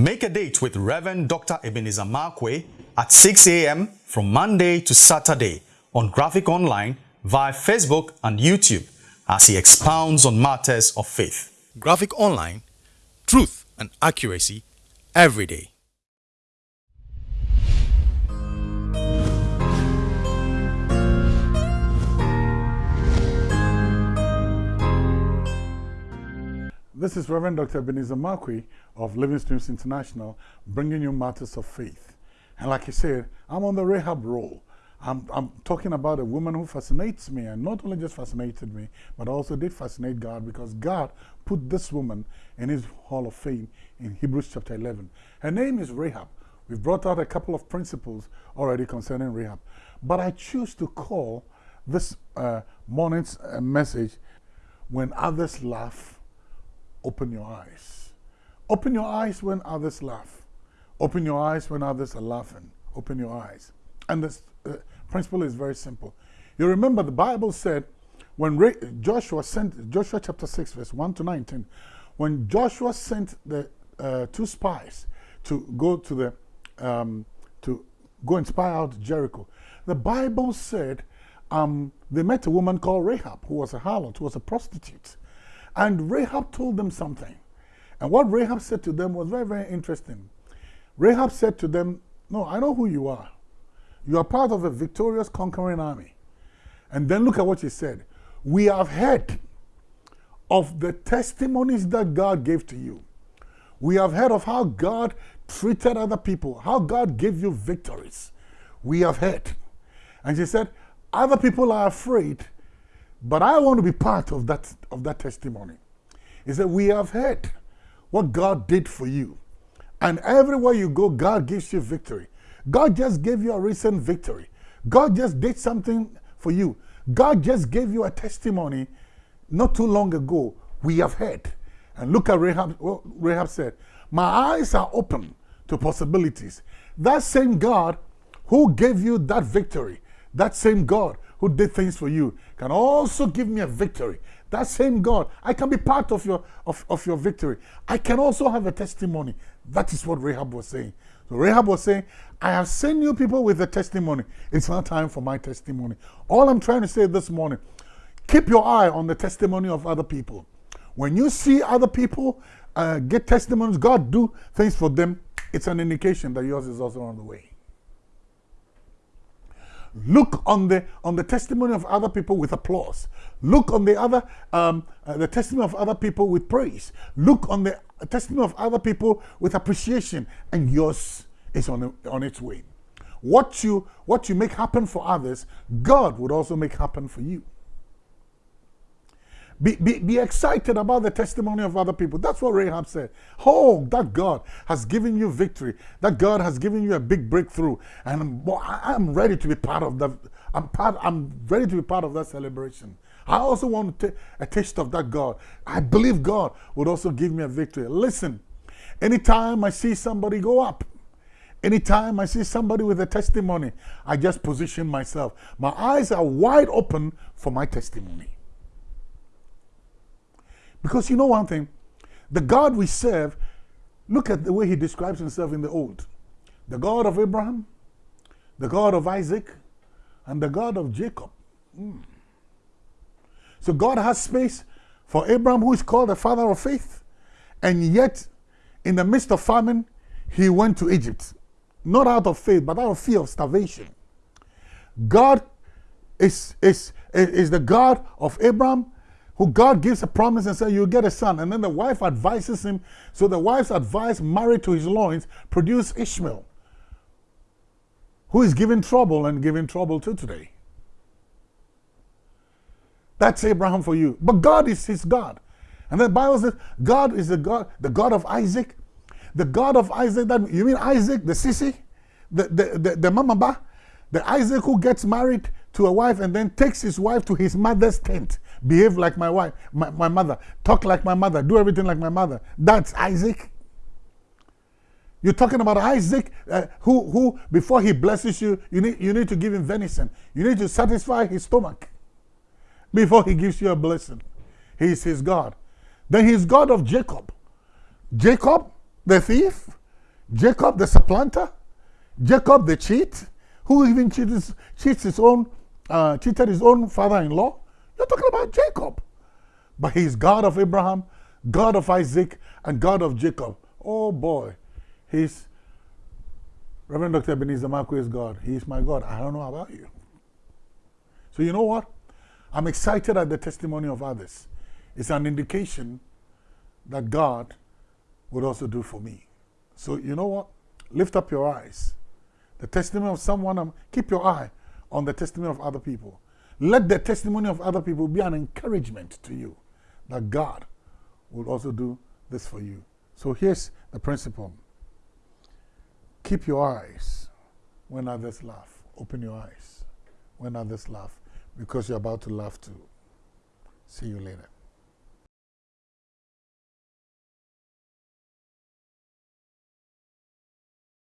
Make a date with Reverend Dr. Ebenezer Markwei at 6 a.m. from Monday to Saturday on Graphic Online via Facebook and YouTube as he expounds on matters of faith. Graphic Online, truth and accuracy every day. This is Reverend Dr. Ebenezer Markwei of Living Streams International, bringing you matters of faith. And like I said, I'm on the Rahab role. I'm, I'm talking about a woman who fascinates me, and not only just fascinated me, but also did fascinate God because God put this woman in his Hall of Fame in Hebrews chapter 11. Her name is Rahab. We've brought out a couple of principles already concerning Rahab. But I choose to call this uh, morning's uh, message, When Others Laugh, open your eyes. Open your eyes when others laugh. Open your eyes when others are laughing. Open your eyes. And the uh, principle is very simple. You remember the Bible said when Joshua sent, Joshua chapter 6, verse 1 to 19, when Joshua sent the uh, two spies to go to the, um, to go and spy out Jericho, the Bible said um, they met a woman called Rahab, who was a harlot, who was a prostitute. And Rahab told them something. And what Rahab said to them was very, very interesting. Rahab said to them, No, I know who you are. You are part of a victorious, conquering army. And then look at what she said. We have heard of the testimonies that God gave to you. We have heard of how God treated other people, how God gave you victories. We have heard. And she said, Other people are afraid but I want to be part of that, of that testimony. He said, We have heard what God did for you. And everywhere you go, God gives you victory. God just gave you a recent victory. God just did something for you. God just gave you a testimony not too long ago. We have heard. And look at Rahab, Rahab said. My eyes are open to possibilities. That same God who gave you that victory, that same God who did things for you can also give me a victory. That same God, I can be part of your, of, of your victory. I can also have a testimony. That is what Rahab was saying. So Rahab was saying, I have sent you people with a testimony. It's not time for my testimony. All I'm trying to say this morning, keep your eye on the testimony of other people. When you see other people uh, get testimonies, God do things for them, it's an indication that yours is also on the way. Look on the on the testimony of other people with applause. Look on the other um, uh, the testimony of other people with praise. Look on the testimony of other people with appreciation, and yours is on on its way. What you what you make happen for others, God would also make happen for you. Be, be, be excited about the testimony of other people. That's what Rahab said. Oh, that God has given you victory. That God has given you a big breakthrough. And I'm, I'm ready to be part of that. I'm, part, I'm ready to be part of that celebration. I also want to take a taste of that God. I believe God would also give me a victory. Listen, anytime I see somebody go up, anytime I see somebody with a testimony, I just position myself. My eyes are wide open for my testimony. Because you know one thing, the God we serve, look at the way he describes himself in the Old. The God of Abraham, the God of Isaac, and the God of Jacob. Mm. So God has space for Abraham, who is called the father of faith, and yet in the midst of famine, he went to Egypt. Not out of faith, but out of fear of starvation. God is, is, is the God of Abraham, who God gives a promise and says, You'll get a son. And then the wife advises him. So the wife's advice, married to his loins, produced Ishmael, who is giving trouble and giving trouble to today. That's Abraham for you. But God is his God. And the Bible says, God is the God, the God of Isaac. The God of Isaac, that you mean Isaac, the sissy, the, the, the, the mamaba, the Isaac who gets married to a wife and then takes his wife to his mother's tent behave like my wife, my, my mother, talk like my mother, do everything like my mother. That's Isaac. You're talking about Isaac, uh, who, who, before he blesses you, you need, you need to give him venison. You need to satisfy his stomach before he gives you a blessing. He is his God. Then he's God of Jacob. Jacob, the thief, Jacob the supplanter, Jacob the cheat, who even cheats, cheats his own, uh, cheated his own father-in-law. You're talking about Jacob. But he's God of Abraham, God of Isaac, and God of Jacob. Oh boy, he's Reverend Dr. Ebenezer Markwei is God. He's my God. I don't know about you. So you know what? I'm excited at the testimony of others. It's an indication that God would also do for me. So you know what? Lift up your eyes. The testimony of someone, um, keep your eye on the testimony of other people. Let the testimony of other people be an encouragement to you that God will also do this for you. So here's the principle. Keep your eyes when others laugh. Open your eyes when others laugh because you're about to laugh too. See you later.